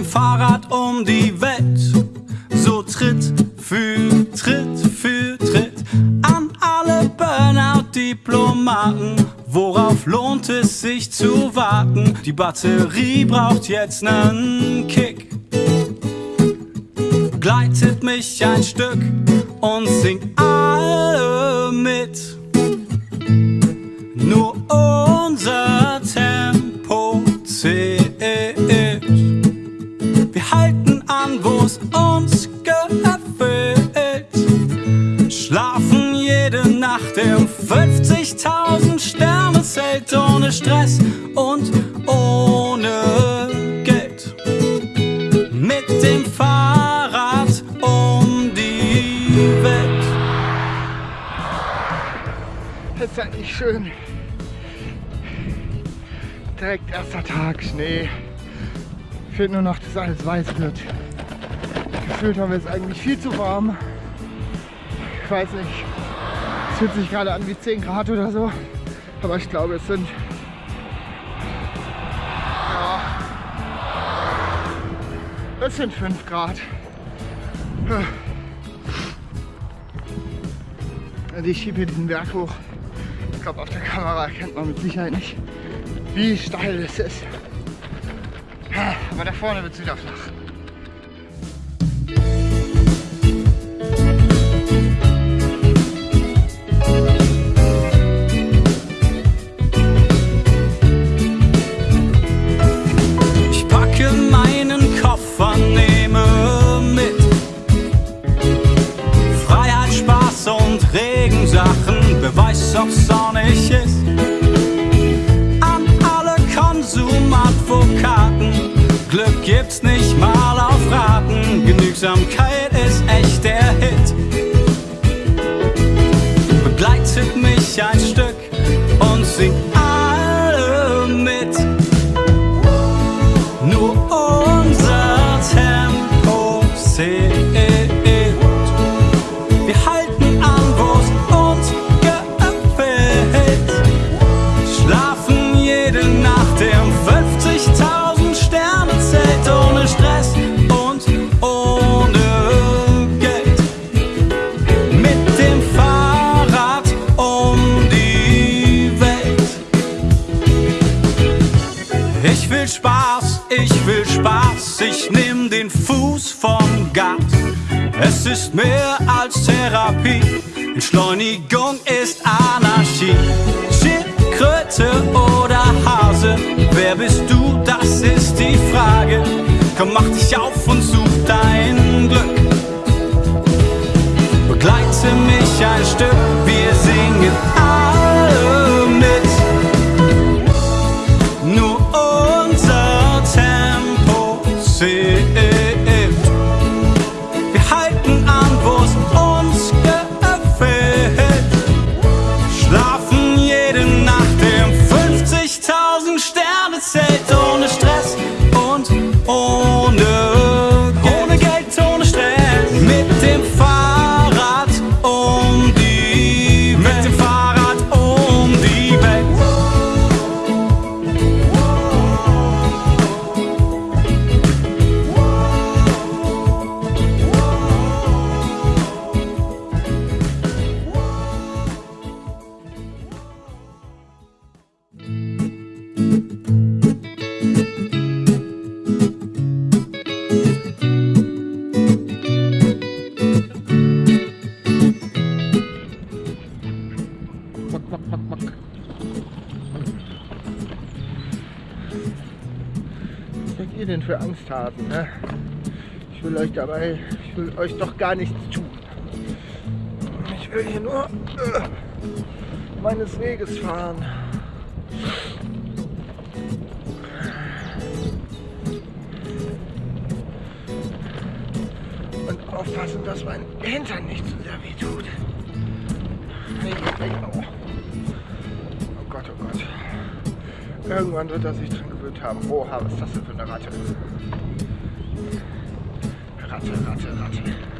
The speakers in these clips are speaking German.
Dem Fahrrad um die Welt, so Tritt für Tritt für Tritt. An alle Burnout-Diplomaten, worauf lohnt es sich zu warten? Die Batterie braucht jetzt nen Kick. Gleitet mich ein Stück und singt gefällt. Schlafen jede Nacht im 50.000 Sterne Zelt ohne Stress und ohne Geld. Mit dem Fahrrad um die Welt. Das ist ja nicht schön. Direkt erster Tag, Schnee. Fehlt nur noch, dass alles weiß wird. Gefühlt haben wir es eigentlich viel zu warm. Ich weiß nicht. Es fühlt sich gerade an wie 10 Grad oder so. Aber ich glaube, es sind. Ja. Es sind 5 Grad. Also ich schiebe hier diesen Berg hoch. Ich glaube, auf der Kamera erkennt man mit Sicherheit nicht, wie steil es ist. Aber da vorne wird es wieder flach. Und Entschleunigung ist Anarchie. Schildkröte oder Hase, wer bist du, das ist die Frage. Komm, mach dich auf und such dein Glück. Begleite mich ein Stück, wir singen ihr denn für Angsthasen? Ne? Ich will euch dabei, ich will euch doch gar nichts tun. Ich will hier nur äh, meines Weges fahren. Und aufpassen, dass mein Hintern nicht zu sehr weh tut. Oh Gott, oh Gott. Irgendwann wird er sich dran gewöhnt haben. Oha, was ist das denn für eine Ratte? Ratte, Ratte, Ratte.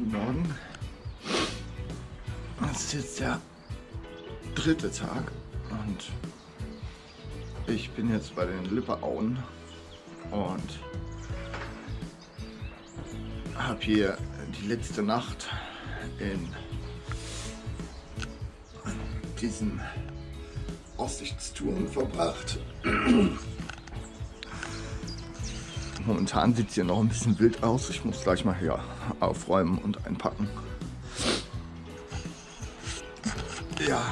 Guten Morgen. Es ist jetzt der dritte Tag und ich bin jetzt bei den Lipperauen und habe hier die letzte Nacht in diesem Aussichtsturm verbracht. Momentan sieht es hier noch ein bisschen wild aus. Ich muss gleich mal hier aufräumen und einpacken. Ja.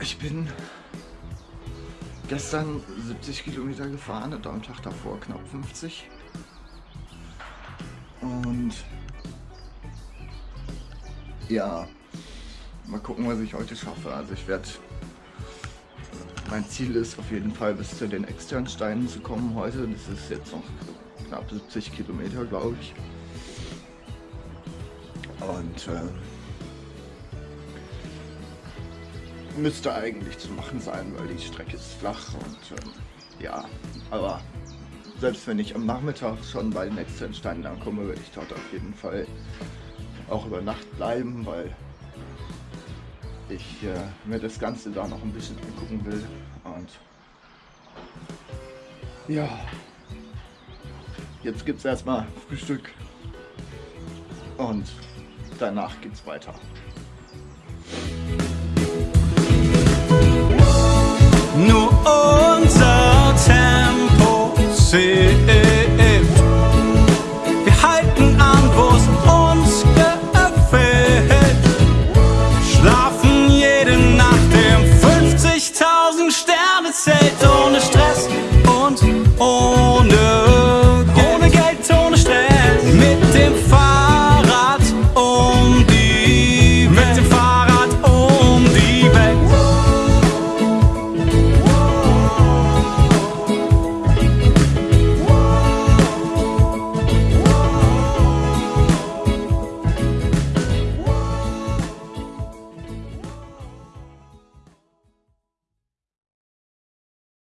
Ich bin gestern 70 Kilometer gefahren und am Tag davor knapp 50. Und ja, mal gucken, was ich heute schaffe. Also ich werde mein Ziel ist auf jeden Fall bis zu den externen Steinen zu kommen heute. Das ist jetzt noch knapp 70 Kilometer, glaube ich. Und äh, müsste eigentlich zu machen sein, weil die Strecke ist flach und äh, ja, aber selbst wenn ich am Nachmittag schon bei den externen Steinen ankomme, werde ich dort auf jeden Fall auch über Nacht bleiben, weil ich äh, mir das Ganze da noch ein bisschen angucken will. Und ja, jetzt gibt es erstmal Frühstück und danach geht's weiter.